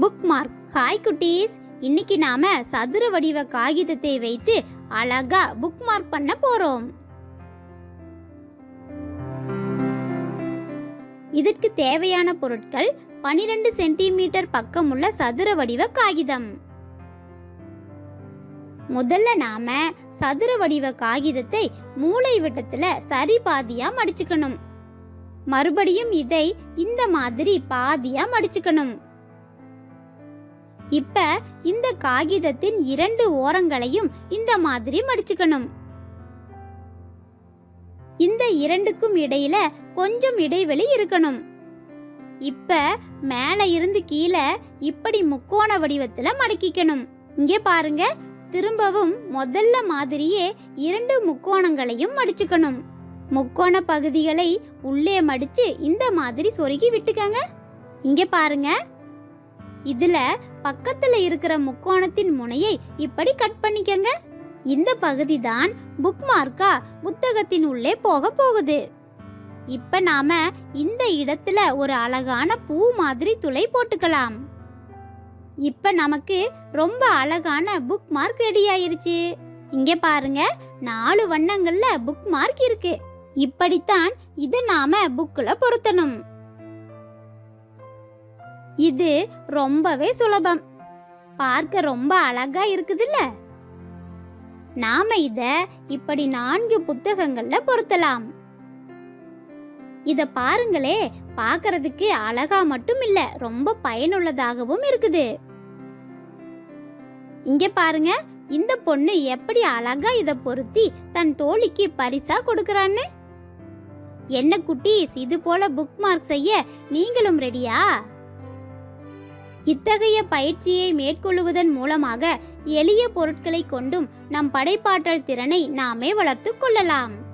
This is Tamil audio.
புக் மார்க் ஹாய் குட்டீஸ். இன்னைக்கு நாம சதுர வடிவ காகிதத்தை வைத்து அழகா புக் மார்க் பண்ண போறோம். இதற்கு தேவையான பொருட்கள் 12 சென்டிமீட்டர் பக்கமுள்ள சதுர வடிவ காகிதம். முதல்ல நாம சதுர வடிவ காகிதத்தை மூளை விட்டத்துல சரி பாதியா மடிச்சுக்கணும். மறுபடியும் இதை இந்த மாதிரி பாதியா மடிச்சுக்கணும். இப்ப இந்த காகிதத்தின் இரண்டு ஓரங்களையும் இந்த மாதிரி மடிச்சுக்கணும். இந்த இரண்டுக்கும் இடையில கொஞ்சம் இடைவெளி இருக்கணும். இப்ப மேல இருந்து கீழே இப்படி முக்கோண வடிவத்துல மடக்கிக்கணும். இங்கே பாருங்க திரும்பவும் முதல்ல மாதிரியே இரண்டு முக்கோணங்களையும் மடிச்சுக்கணும். முக்கோண பகுதிகளை உள்ளே மடிச்சு இந்த மாதிரி சொருகி விட்டுக்கங்க. இங்கே பாருங்க இதுல பக்கத்துல இருக்கிற முக்கோணத்தின் முனையை இப்படி கட் பண்ணிக்கங்க. இந்த பகுதி தான் புக் மார்க்கா புத்தகத்தின் உள்ளே போக போகுது. இப்ப நாம இந்த இடத்துல ஒரு அழகான பூ மாதிரி துளை போட்டுக்கலாம். இப்ப நமக்கு ரொம்ப அழகான புக் மார்க் ரெடி ஆயிருச்சு. இங்க பாருங்க நாலு வண்ணங்கள்ல புக் மார்க் இருக்கு. இப்படித்தான் இதை நாம புக்கில் பொருத்தணும். இது ரொம்பவே சுலபம். பார்க்க ரொம்ப அழகா இருக்குதுல்ல? நாம இத இப்படி நான்கு புத்தகங்கள்ல பொருத்தலாம். இத பாருங்களே பார்க்கறதுக்கு அழகா மட்டும் இல்ல ரொம்ப பயனுள்ளதாகவும் இருக்குது. இங்க பாருங்க இந்த பொண்ணு எப்படி அழகா இத பொருத்தி தன் தோழிக்கு பரிசா கொடுக்கறான்னு? என்ன குட்டீஸ் இது போல புக் மார்க் செய்ய நீங்களும் ரெடியா இத்தகைய பயிற்சியை மேற்கொள்வதன் மூலமாக எளிய பொருட்களை கொண்டும் நம் படைப்பாற்றல் திறனை நாமே வளர்த்துக் கொள்ளலாம்.